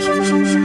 是是是是